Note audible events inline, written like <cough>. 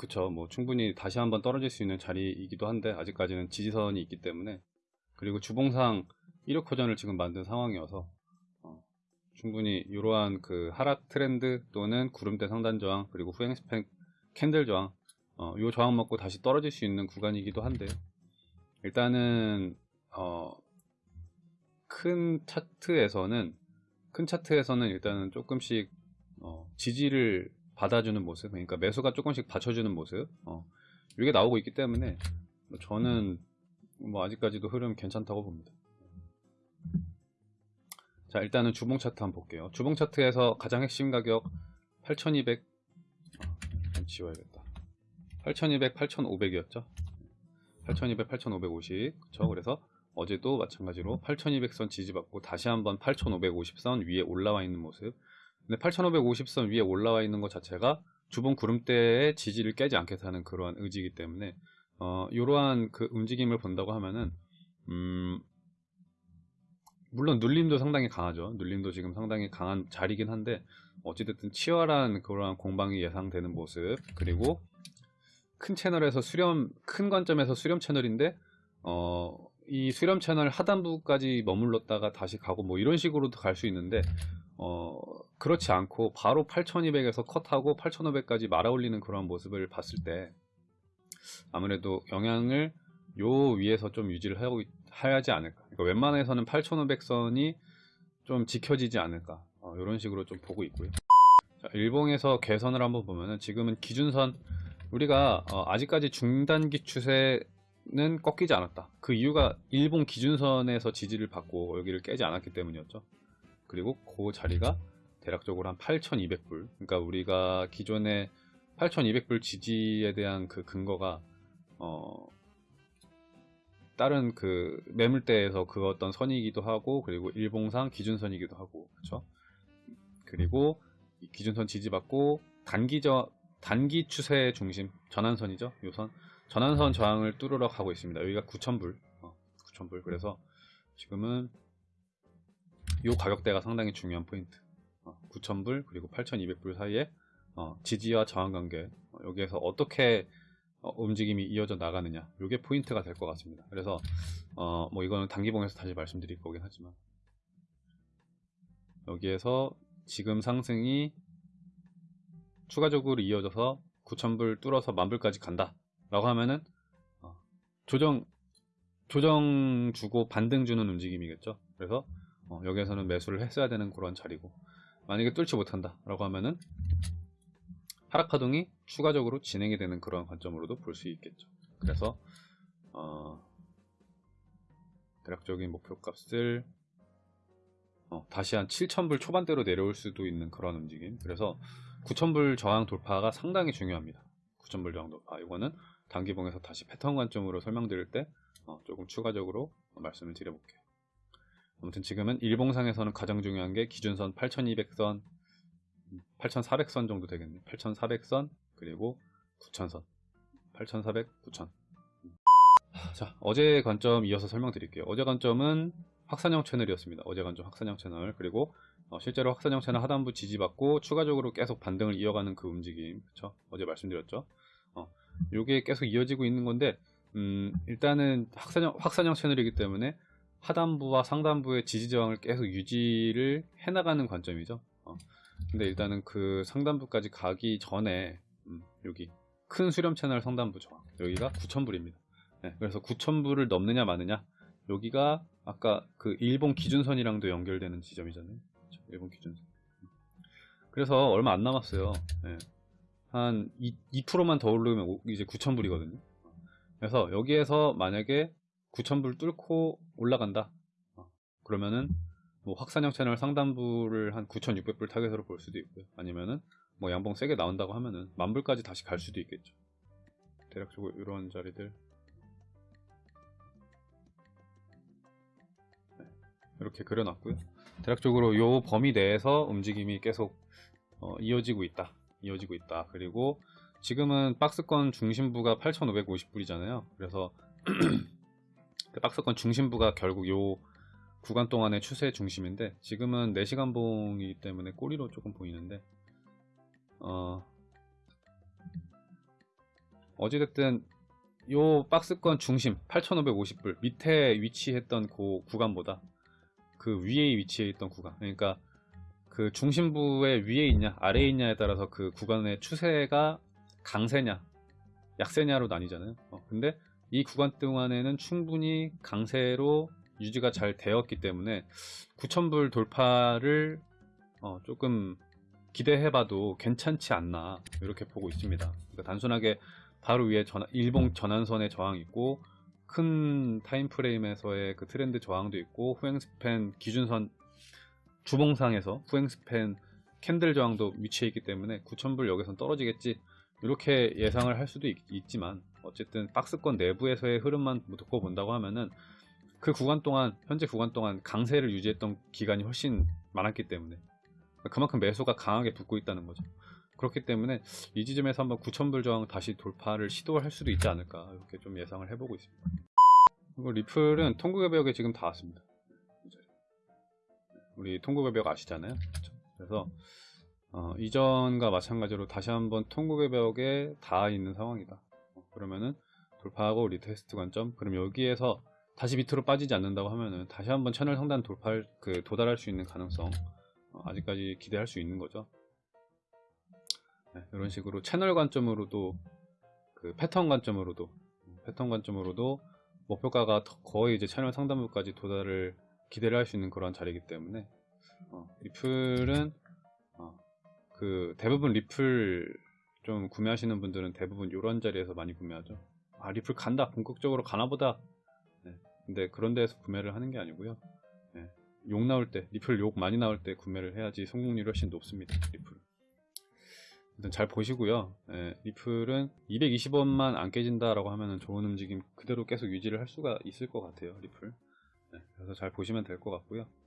그쵸. 뭐 충분히 다시 한번 떨어질 수 있는 자리이기도 한데 아직까지는 지지선이 있기 때문에 그리고 주봉상 일역 호전을 지금 만든 상황이어서 어, 충분히 이러한 그 하락 트렌드 또는 구름대 상단 저항 그리고 후행 span candle 저항 어, 요 저항 먹고 다시 떨어질 수 있는 구간이기도 한데요. 일단은 어, 큰 차트에서는 큰 차트에서는 일단은 조금씩 어, 지지를 받아주는 모습 그러니까 매수가 조금씩 받쳐주는 모습 어, 이게 나오고 있기 때문에 뭐 저는 뭐 아직까지도 흐름 괜찮다고 봅니다. 자 일단은 주봉 차트 한번 볼게요. 주봉 차트에서 가장 핵심 가격 8200 아, 지워야겠다. 8200 8500이었죠? 8200 8550 그쵸 그래서 어제도 마찬가지로 8200선 지지받고 다시 한번 8550선 위에 올라와 있는 모습 근데 8550선 위에 올라와 있는 것 자체가 주봉 구름대의 지지를 깨지 않겠다는 그러한 의지이기 때문에 어, 이러한 그 움직임을 본다고 하면은 음, 물론 눌림도 상당히 강하죠. 눌림도 지금 상당히 강한 자리긴 한데 어찌됐든 치열한 그러한 공방이 예상되는 모습 그리고 큰 채널에서 수렴 큰 관점에서 수렴 채널인데 어, 이 수렴 채널 하단부까지 머물렀다가 다시 가고 뭐 이런 식으로도 갈 수 있는데 어, 그렇지 않고 바로 8200에서 컷하고 8500까지 말아올리는 그런 모습을 봤을 때 아무래도 영향을 요 위에서 좀 유지를 해야지 않을까. 그러니까 웬만해서는 8500선이 좀 지켜지지 않을까. 어, 이런 식으로 좀 보고 있고요. 자, 일봉에서 개선을 한번 보면은 지금은 기준선 우리가 어, 아직까지 중단기 추세는 꺾이지 않았다. 그 이유가 일본 기준선에서 지지를 받고 여기를 깨지 않았기 때문이었죠. 그리고 그 자리가 대략적으로 한 8,200불. 그러니까 우리가 기존에 8,200불 지지에 대한 그 근거가 어 다른 그 매물대에서 그었던 선이기도 하고 그리고 일봉상 기준선이기도 하고 그렇죠 그리고 기준선 지지받고 단기저 단기 추세 중심 전환선이죠 요선. 전환선 저항을 뚫으러 가고 있습니다. 여기가 9,000불. 어, 9,000불. 그래서 지금은 요 가격대가 상당히 중요한 포인트. 어, 9,000불 그리고 8,200불 사이에 어, 지지와 저항 관계 어, 여기에서 어떻게 어, 움직임이 이어져 나가느냐 이게 포인트가 될 것 같습니다. 그래서 어, 뭐 이거는 단기봉에서 다시 말씀드릴 거긴 하지만. 여기에서 지금 상승이 추가적으로 이어져서 9,000불 뚫어서 만불까지 간다 라고 하면은 어, 조정 조정 주고 반등 주는 움직임이겠죠. 그래서 어, 여기에서는 매수를 했어야 되는 그런 자리고 만약에 뚫지 못한다 라고 하면은 하락파동이 추가적으로 진행이 되는 그런 관점으로도 볼 수 있겠죠. 그래서 어, 대략적인 목표값을 어, 다시 한 7,000불 초반대로 내려올 수도 있는 그런 움직임. 그래서 9,000불 저항 돌파가 상당히 중요합니다. 9,000불 저항 돌파. 이거는 단기봉에서 다시 패턴 관점으로 설명드릴 때 어, 조금 추가적으로 말씀을 드려볼게요 아무튼 지금은 일봉상에서는 가장 중요한 게 기준선 8200선 8400선 정도 되겠네. 8400선 그리고 9000선. 8400, 9000 자 어제 관점 이어서 설명드릴게요. 어제 관점은 확산형 채널이었습니다. 어제 관점 확산형 채널. 그리고 어, 실제로 확산형 채널 하단부 지지받고 추가적으로 계속 반등을 이어가는 그 움직임. 그쵸? 어제 말씀드렸죠? 어, 요게 계속 이어지고 있는 건데 음, 일단은 확산형, 확산형 채널이기 때문에 하단부와 상단부의 지지 저항을 계속 유지를 해나가는 관점이죠. 어. 근데 일단은 그 상단부까지 가기 전에 음, 여기 큰 수렴 채널 상단부 저항 여기가 9,000불입니다. 네, 그래서 9,000불을 넘느냐 마느냐 여기가 아까 그 일본 기준선이랑도 연결되는 지점이잖아요. 그렇죠? 일본 기준선. 그래서 얼마 안 남았어요. 네. 한 2, 2%만 더 오르면 이제 9,000불이거든요. 그래서 여기에서 만약에 9,000불 뚫고 올라간다. 어, 그러면은 뭐 확산형 채널 상단부를 한 9,600불 타겟으로 볼 수도 있고요. 아니면은 뭐 양봉 세게 나온다고 하면은 만불까지 다시 갈 수도 있겠죠. 대략적으로 이런 자리들 네, 이렇게 그려놨고요. 대략적으로 이 범위 내에서 움직임이 계속 어, 이어지고 있다. 이어지고 있다. 그리고 지금은 박스권 중심부가 8,550불이잖아요. 그래서 그 <clears throat> 박스권 중심부가 결국 요 구간 동안의 추세 중심인데 지금은 4시간 봉이기 때문에 꼬리로 조금 보이는데 어 어찌됐든 요 박스권 중심 8,550불 밑에 위치했던 그 구간보다 그 위에 위치해 있던 구간 그러니까 그 중심부의 위에 있냐 아래에 있냐에 따라서 그 구간의 추세가 강세냐 약세냐로 나뉘잖아요. 어, 근데 이 구간 동안에는 충분히 강세로 유지가 잘 되었기 때문에 9,000불 돌파를 어, 조금 기대해 봐도 괜찮지 않나 이렇게 보고 있습니다. 그러니까 단순하게 바로 위에 전환- 일봉 전환선의 저항이 있고 큰 time frame에서의 그 트렌드 저항도 있고 후행 span 기준선 주봉상에서 후행 span candle 저항도 위치해 있기 때문에 9,000불 여기선 떨어지겠지 이렇게 예상을 할 수도 있, 지만 어쨌든 박스권 내부에서의 흐름만 듣고 본다고 하면은 그 구간 동안 현재 구간 동안 강세를 유지했던 기간이 훨씬 많았기 때문에 그만큼 매수가 강하게 붙고 있다는 거죠. 그렇기 때문에 이 지점에서 한번 9,000불 저항 다시 돌파를 시도할 수도 있지 않을까 이렇게 좀 예상을 해보고 있습니다. 그리고 리플은 통곡의 벽에 지금 다 왔습니다. 우리 통곡의 벽 아시잖아요. 그렇죠? 그래서 어, 이전과 마찬가지로 다시 한번 통곡의 벽에 닿아 있는 상황이다. 어, 그러면은 돌파하고 retest 관점 그럼 여기에서 다시 밑으로 빠지지 않는다고 하면은 다시 한번 채널 상단 돌파할 그 도달할 수 있는 가능성 어, 아직까지 기대할 수 있는 거죠. 네, 이런 식으로 채널 관점으로도 그 패턴 관점으로도 패턴 관점으로도 목표가가 더- 거의 이제 채널 상단부까지 도달을 기대를 할 수 있는 그런 자리이기 때문에 어, 리플은 어, 그 대부분 리플 좀 구매하시는 분들은 대부분 이런 자리에서 많이 구매하죠. 아 리플 간다 본격적으로 가나보다. 네, 근데 그런 데에서 구매를 하는 게 아니고요. 네, 욕 나올 때 리플 욕 많이 나올 때 구매를 해야지 성공률이 훨씬 높습니다. 리플. 일단 잘 보시고요. 예, 리플은 220원만 안 깨진다라고 하면 좋은 움직임 그대로 계속 유지를 할 수가 있을 것 같아요. 리플. 네, 그래서 잘 보시면 될 것 같고요.